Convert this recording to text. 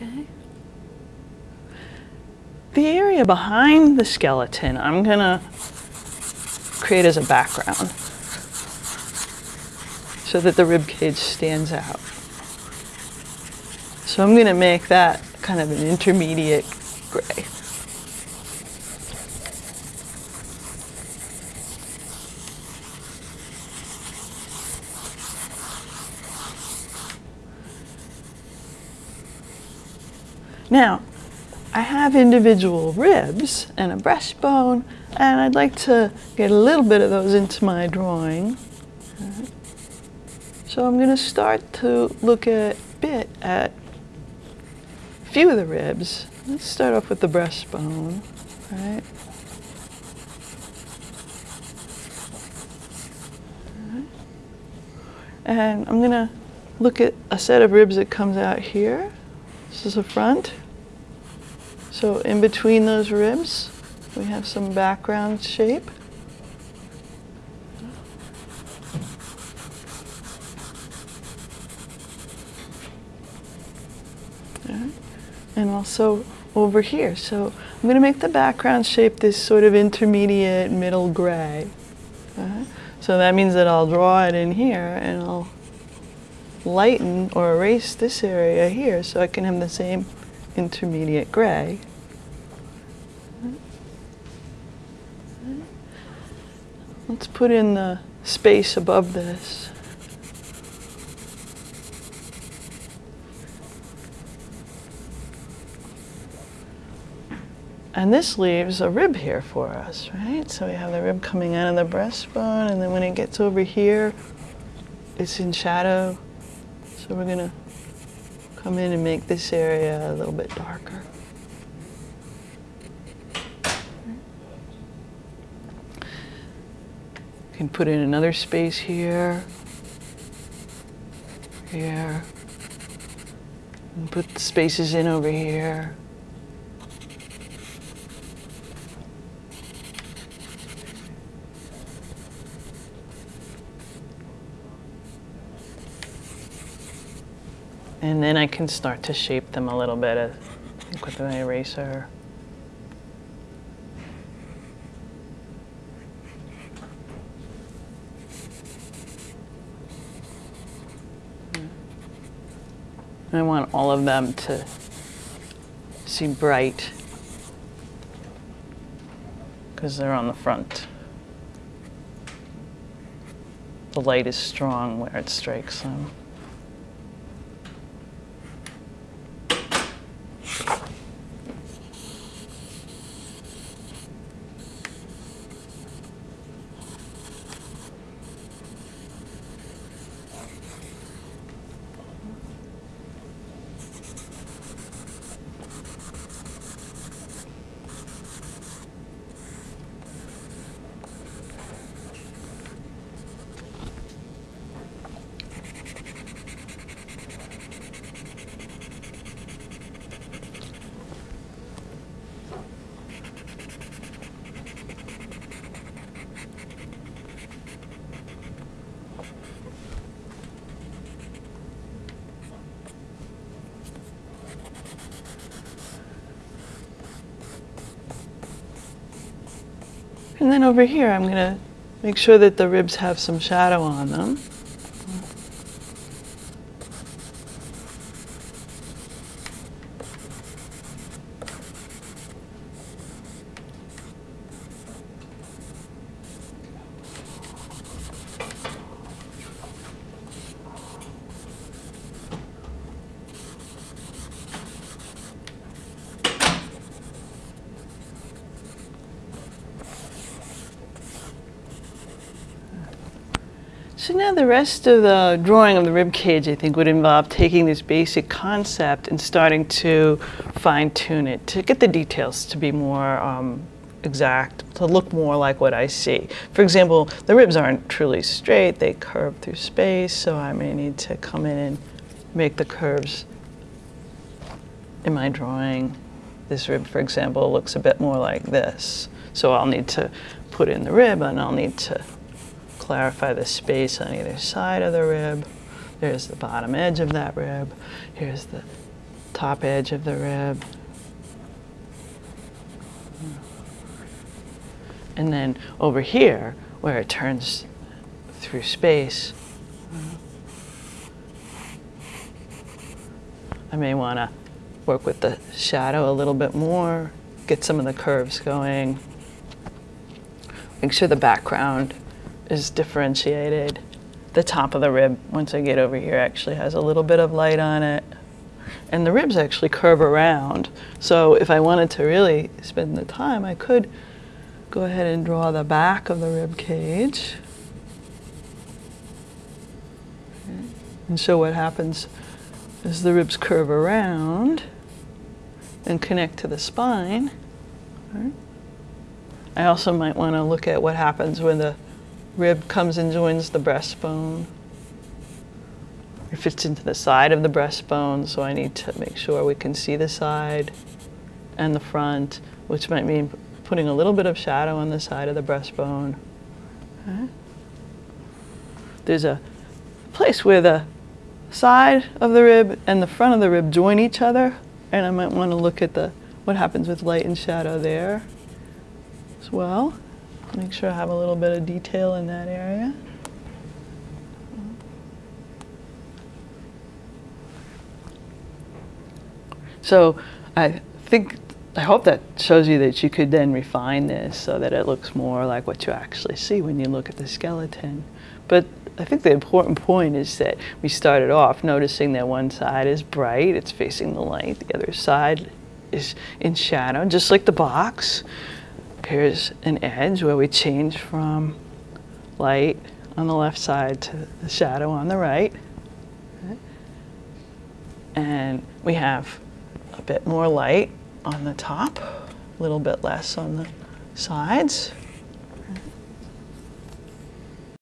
Okay. The area behind the skeleton, I'm gonna create as a background so that the rib cage stands out. So I'm gonna make that kind of an intermediate gray. Now, I have individual ribs and a breastbone, and I'd like to get a little bit of those into my drawing. So I'm going to start to look a bit at a few of the ribs. Let's start off with the breastbone, right? And I'm going to look at a set of ribs that comes out here. This is the front. So in between those ribs, we have some background shape. And also over here. So I'm going to make the background shape this sort of intermediate middle gray. Uh, so that means that I'll draw it in here and I'll lighten or erase this area here so I can have the same intermediate gray. Let's put in the space above this. And this leaves a rib here for us, right? So we have the rib coming out of the breastbone, and then when it gets over here, it's in shadow. So we're gonna come in and make this area a little bit darker. can put in another space here, here, and put the spaces in over here. And then I can start to shape them a little bit with my eraser. Hmm. I want all of them to seem bright because they're on the front. The light is strong where it strikes them. And then over here, I'm going to make sure that the ribs have some shadow on them. So now the rest of the drawing of the rib cage, I think, would involve taking this basic concept and starting to fine tune it to get the details to be more um, exact, to look more like what I see. For example, the ribs aren't truly straight, they curve through space, so I may need to come in and make the curves in my drawing. This rib, for example, looks a bit more like this. So I'll need to put in the rib and I'll need to clarify the space on either side of the rib. There's the bottom edge of that rib. Here's the top edge of the rib. And then over here, where it turns through space, I may want to work with the shadow a little bit more, get some of the curves going, make sure the background is differentiated. The top of the rib, once I get over here, actually has a little bit of light on it. And the ribs actually curve around. So if I wanted to really spend the time, I could go ahead and draw the back of the rib cage. And so what happens as the ribs curve around and connect to the spine. I also might want to look at what happens when the rib comes and joins the breastbone. It fits into the side of the breastbone, so I need to make sure we can see the side and the front, which might mean putting a little bit of shadow on the side of the breastbone. Okay. There's a place where the side of the rib and the front of the rib join each other, and I might want to look at the what happens with light and shadow there as well. Make sure I have a little bit of detail in that area. So I think, I hope that shows you that you could then refine this so that it looks more like what you actually see when you look at the skeleton. But I think the important point is that we started off noticing that one side is bright, it's facing the light, the other side is in shadow, just like the box. Here's an edge where we change from light on the left side to the shadow on the right. And we have a bit more light on the top, a little bit less on the sides.